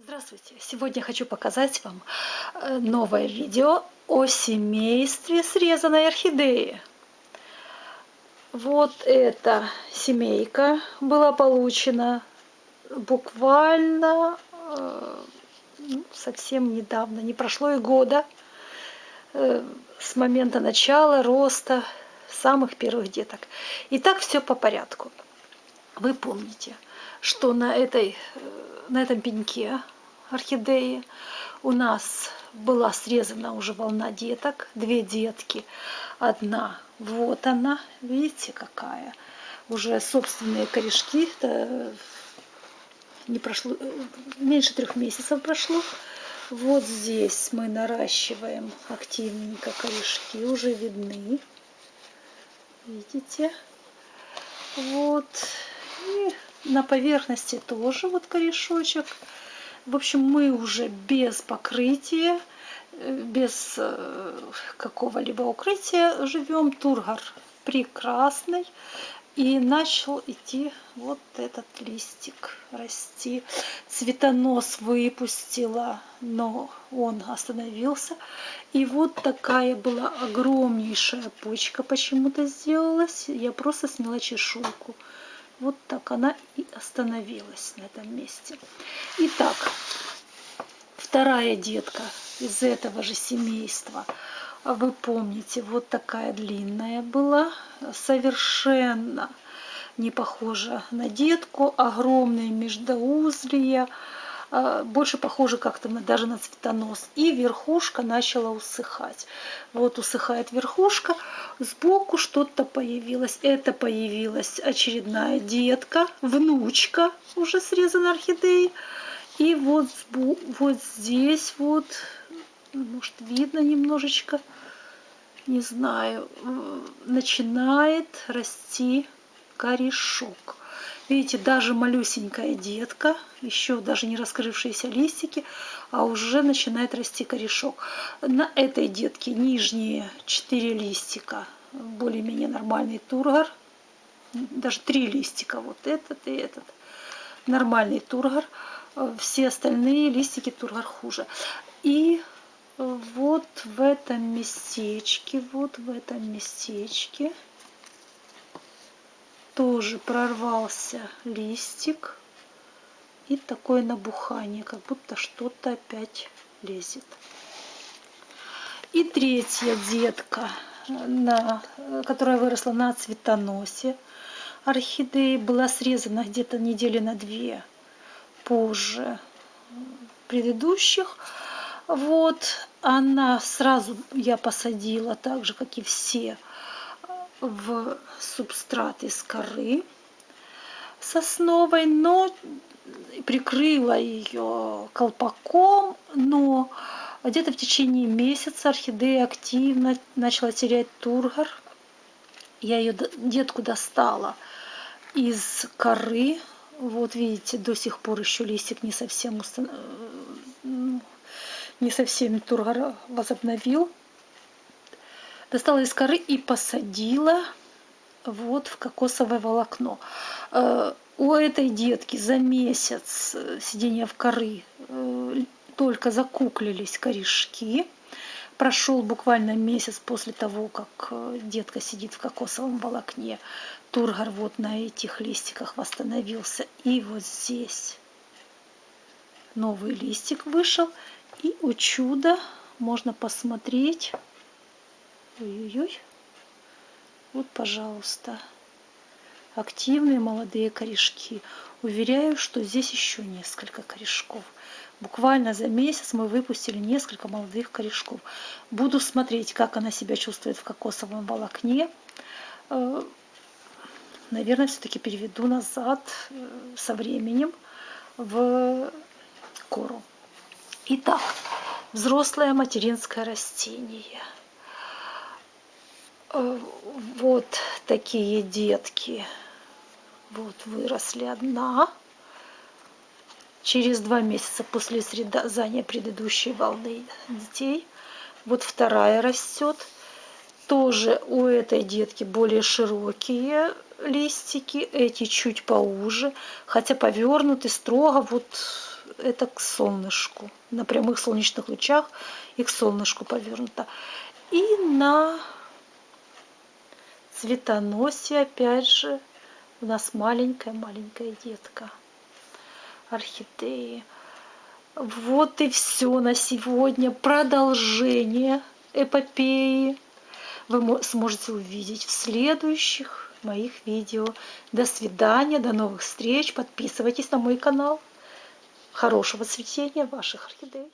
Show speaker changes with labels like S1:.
S1: Здравствуйте! Сегодня хочу показать вам э, новое видео о семействе срезанной орхидеи. Вот эта семейка была получена буквально э, ну, совсем недавно, не прошло и года э, с момента начала роста самых первых деток. Итак, все по порядку. Вы помните, что на, этой, на этом пеньке орхидеи у нас была срезана уже волна деток, две детки, одна, вот она, видите какая, уже собственные корешки, не прошло, меньше трех месяцев прошло, вот здесь мы наращиваем активненько корешки, уже видны, видите, вот, и на поверхности тоже вот корешочек, в общем, мы уже без покрытия, э, без э, какого-либо укрытия живем. Тургор прекрасный. И начал идти вот этот листик расти. Цветонос выпустила, но он остановился. И вот такая была огромнейшая почка почему-то сделалась. Я просто сняла чешуйку. Вот так она и остановилась на этом месте. Итак, вторая детка из этого же семейства. Вы помните, вот такая длинная была, совершенно не похожа на детку, огромные междоузлия, а, больше похоже как-то даже на цветонос. И верхушка начала усыхать. Вот усыхает верхушка, сбоку что-то появилось. Это появилась очередная детка, внучка уже срезана орхидеи. И вот, вот здесь вот, может видно немножечко, не знаю, начинает расти корешок. Видите, даже малюсенькая детка, еще даже не раскрывшиеся листики, а уже начинает расти корешок. На этой детке нижние 4 листика, более-менее нормальный тургор, даже 3 листика, вот этот и этот, нормальный тургор. Все остальные листики тургор хуже. И вот в этом местечке, вот в этом местечке тоже прорвался листик и такое набухание, как будто что-то опять лезет. И третья детка, на, которая выросла на цветоносе орхидеи, была срезана где-то недели на две позже предыдущих. Вот она сразу я посадила, так же, как и все, в субстрат из коры сосновой, но прикрыла ее колпаком, но где-то в течение месяца орхидея активно начала терять тургор. Я ее детку достала из коры. Вот видите, до сих пор еще листик не совсем. Э, не совсем тургор возобновил достала из коры и посадила вот в кокосовое волокно. Э, у этой детки за месяц э, сидения в коры э, только закуклились корешки. Прошел буквально месяц после того, как детка сидит в кокосовом волокне. Тургор вот на этих листиках восстановился. И вот здесь новый листик вышел. И у чуда можно посмотреть Ой-ой-ой. Вот, пожалуйста. Активные молодые корешки. Уверяю, что здесь еще несколько корешков. Буквально за месяц мы выпустили несколько молодых корешков. Буду смотреть, как она себя чувствует в кокосовом волокне. Э, наверное, все-таки переведу назад э, со временем в кору. Итак, взрослое материнское растение – вот такие детки. Вот выросли одна. Через два месяца после срезания предыдущей волны детей. Вот вторая растет. Тоже у этой детки более широкие листики, эти чуть поуже, хотя повернуты строго вот это к солнышку. На прямых солнечных лучах и к солнышку повернуто. И на цветоносе, опять же, у нас маленькая-маленькая детка орхидеи. Вот и все на сегодня. Продолжение эпопеи вы сможете увидеть в следующих моих видео. До свидания, до новых встреч. Подписывайтесь на мой канал. Хорошего цветения ваших орхидей.